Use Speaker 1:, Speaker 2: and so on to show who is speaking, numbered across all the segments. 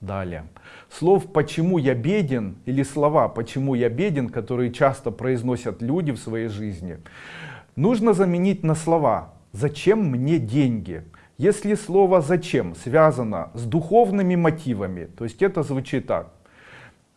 Speaker 1: Далее. Слов «почему я беден» или слова «почему я беден», которые часто произносят люди в своей жизни, нужно заменить на слова «зачем мне деньги?». Если слово «зачем» связано с духовными мотивами, то есть это звучит так.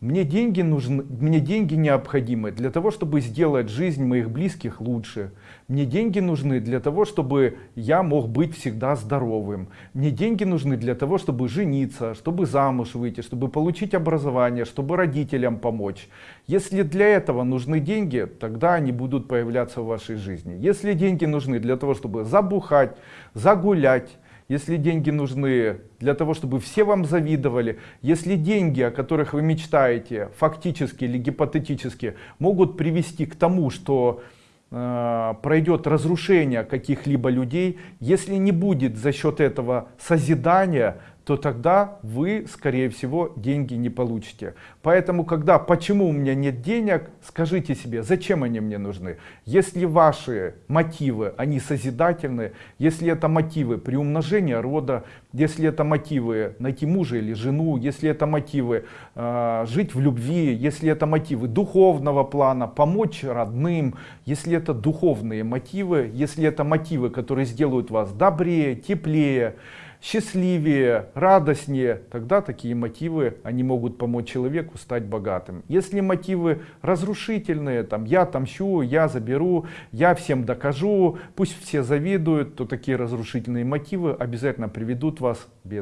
Speaker 1: Мне деньги нужны, мне деньги необходимы для того, чтобы сделать жизнь моих близких лучше. Мне деньги нужны для того, чтобы я мог быть всегда здоровым. Мне деньги нужны для того, чтобы жениться, чтобы замуж выйти, чтобы получить образование, чтобы родителям помочь. Если для этого нужны деньги, тогда они будут появляться в вашей жизни. Если деньги нужны для того, чтобы забухать, загулять, если деньги нужны для того, чтобы все вам завидовали, если деньги, о которых вы мечтаете, фактически или гипотетически, могут привести к тому, что э, пройдет разрушение каких-либо людей, если не будет за счет этого созидания, то тогда вы, скорее всего, деньги не получите. Поэтому, когда «почему у меня нет денег», скажите себе, зачем они мне нужны. Если ваши мотивы, они созидательны, если это мотивы приумножения рода, если это мотивы найти мужа или жену, если это мотивы э, жить в любви, если это мотивы духовного плана, помочь родным, если это духовные мотивы, если это мотивы, которые сделают вас добрее, теплее, счастливее, радостнее, тогда такие мотивы, они могут помочь человеку стать богатым. Если мотивы разрушительные, там, я отомщу, я заберу, я всем докажу, пусть все завидуют, то такие разрушительные мотивы обязательно приведут вас к бедности.